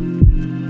Música